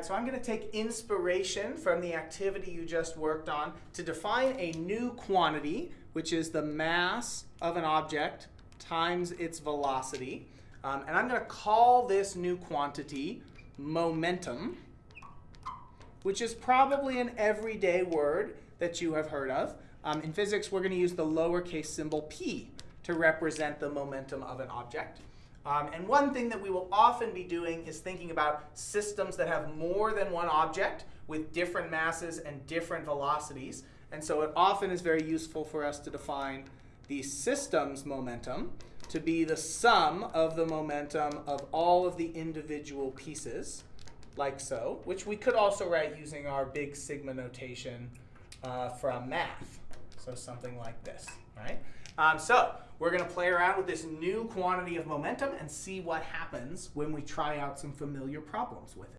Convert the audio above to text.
right, so I'm going to take inspiration from the activity you just worked on to define a new quantity, which is the mass of an object times its velocity. Um, and I'm going to call this new quantity momentum, which is probably an everyday word that you have heard of. Um, in physics, we're going to use the lowercase symbol p to represent the momentum of an object. Um, and one thing that we will often be doing is thinking about systems that have more than one object with different masses and different velocities. And so it often is very useful for us to define the system's momentum to be the sum of the momentum of all of the individual pieces, like so, which we could also write using our big sigma notation uh, from math. So something like this, right? Um, so we're going to play around with this new quantity of momentum and see what happens when we try out some familiar problems with it.